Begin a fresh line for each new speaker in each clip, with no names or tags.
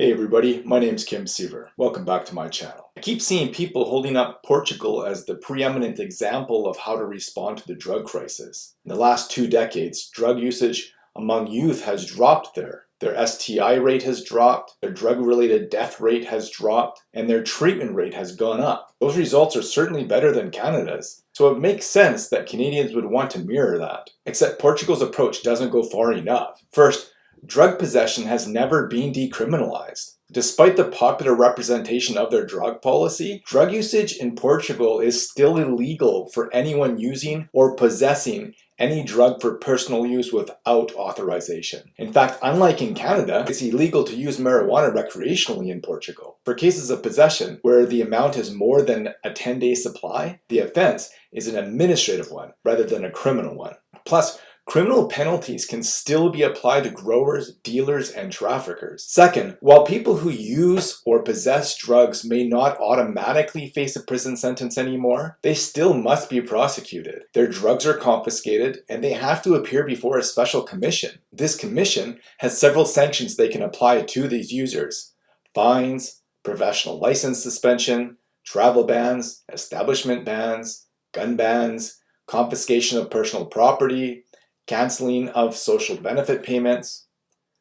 Hey everybody, my name is Kim Siever. Welcome back to my channel. I keep seeing people holding up Portugal as the preeminent example of how to respond to the drug crisis. In the last two decades, drug usage among youth has dropped there. Their STI rate has dropped, their drug-related death rate has dropped, and their treatment rate has gone up. Those results are certainly better than Canada's, so it makes sense that Canadians would want to mirror that. Except Portugal's approach doesn't go far enough. First, drug possession has never been decriminalized. Despite the popular representation of their drug policy, drug usage in Portugal is still illegal for anyone using or possessing any drug for personal use without authorization. In fact, unlike in Canada, it's illegal to use marijuana recreationally in Portugal. For cases of possession, where the amount is more than a 10-day supply, the offense is an administrative one rather than a criminal one. Plus, criminal penalties can still be applied to growers, dealers, and traffickers. Second, while people who use or possess drugs may not automatically face a prison sentence anymore, they still must be prosecuted. Their drugs are confiscated and they have to appear before a special commission. This commission has several sanctions they can apply to these users. Fines, professional license suspension, travel bans, establishment bans, gun bans, confiscation of personal property, canceling of social benefit payments.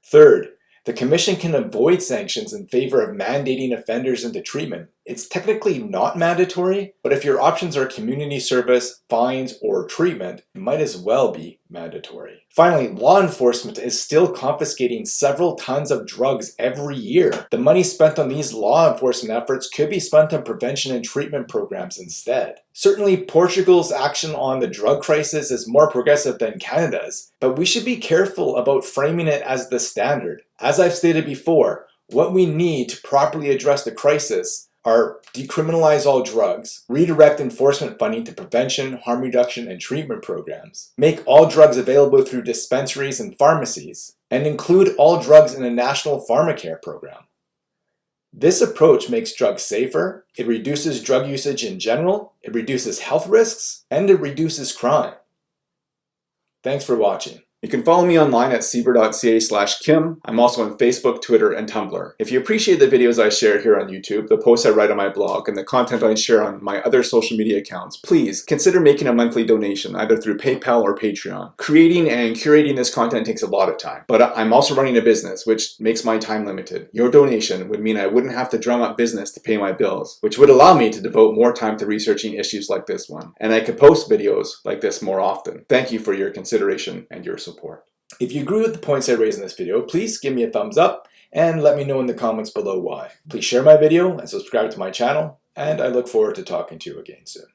Third, the Commission can avoid sanctions in favor of mandating offenders into treatment. It's technically not mandatory, but if your options are community service, fines, or treatment, it might as well be mandatory. Finally, law enforcement is still confiscating several tons of drugs every year. The money spent on these law enforcement efforts could be spent on prevention and treatment programs instead. Certainly, Portugal's action on the drug crisis is more progressive than Canada's, but we should be careful about framing it as the standard. As I've stated before, what we need to properly address the crisis are decriminalize all drugs, redirect enforcement funding to prevention, harm reduction, and treatment programs, make all drugs available through dispensaries and pharmacies, and include all drugs in a national pharmacare program. This approach makes drugs safer, it reduces drug usage in general, it reduces health risks, and it reduces crime. Thanks for watching. You can follow me online at siever.ca slash kim. I'm also on Facebook, Twitter, and Tumblr. If you appreciate the videos I share here on YouTube, the posts I write on my blog, and the content I share on my other social media accounts, please consider making a monthly donation either through PayPal or Patreon. Creating and curating this content takes a lot of time, but I'm also running a business, which makes my time limited. Your donation would mean I wouldn't have to drum up business to pay my bills, which would allow me to devote more time to researching issues like this one, and I could post videos like this more often. Thank you for your consideration and your support support. If you agree with the points I raised in this video, please give me a thumbs up and let me know in the comments below why. Please share my video and subscribe to my channel, and I look forward to talking to you again soon.